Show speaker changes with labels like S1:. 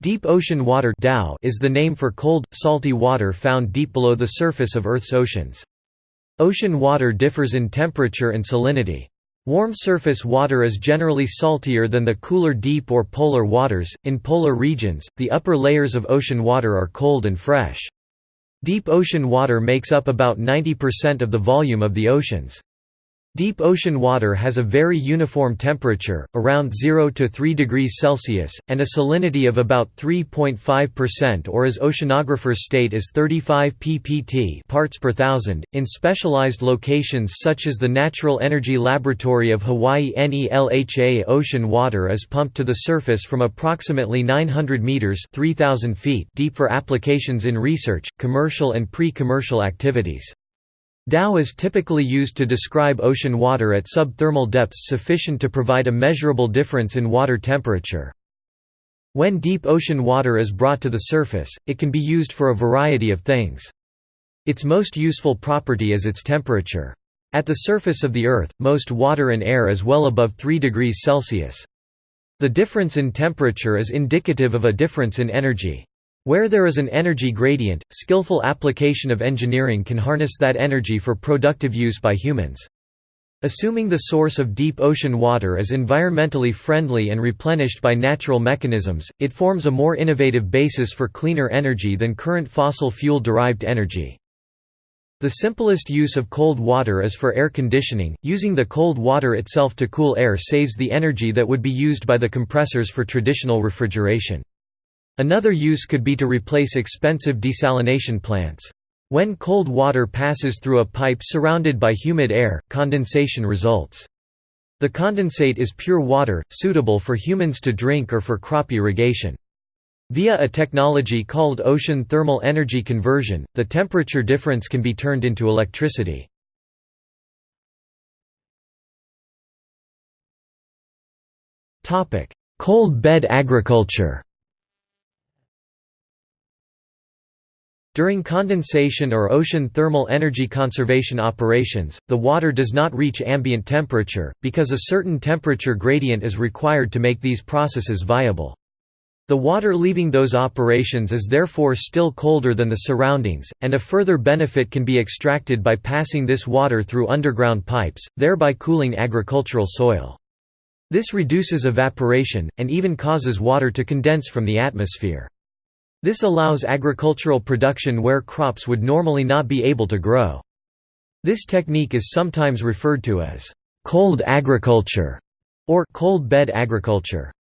S1: Deep ocean water is the name for cold, salty water found deep below the surface of Earth's oceans. Ocean water differs in temperature and salinity. Warm surface water is generally saltier than the cooler deep or polar waters. In polar regions, the upper layers of ocean water are cold and fresh. Deep ocean water makes up about 90% of the volume of the oceans. Deep ocean water has a very uniform temperature, around 0 to 3 degrees Celsius, and a salinity of about 3.5% or as oceanographers state as 35 ppt parts per thousand. In specialized locations such as the Natural Energy Laboratory of Hawaii NELHA ocean water is pumped to the surface from approximately 900 meters (3000 feet) deep for applications in research, commercial and pre-commercial activities. DOW is typically used to describe ocean water at subthermal depths sufficient to provide a measurable difference in water temperature. When deep ocean water is brought to the surface, it can be used for a variety of things. Its most useful property is its temperature. At the surface of the Earth, most water and air is well above 3 degrees Celsius. The difference in temperature is indicative of a difference in energy. Where there is an energy gradient, skillful application of engineering can harness that energy for productive use by humans. Assuming the source of deep ocean water is environmentally friendly and replenished by natural mechanisms, it forms a more innovative basis for cleaner energy than current fossil fuel-derived energy. The simplest use of cold water is for air conditioning, using the cold water itself to cool air saves the energy that would be used by the compressors for traditional refrigeration. Another use could be to replace expensive desalination plants. When cold water passes through a pipe surrounded by humid air, condensation results. The condensate is pure water, suitable for humans to drink or for crop irrigation. Via a technology called ocean thermal energy conversion, the temperature difference can be turned into electricity. Cold bed agriculture During condensation or ocean thermal energy conservation operations, the water does not reach ambient temperature, because a certain temperature gradient is required to make these processes viable. The water leaving those operations is therefore still colder than the surroundings, and a further benefit can be extracted by passing this water through underground pipes, thereby cooling agricultural soil. This reduces evaporation, and even causes water to condense from the atmosphere. This allows agricultural production where crops would normally not be able to grow. This technique is sometimes referred to as cold agriculture or cold bed agriculture.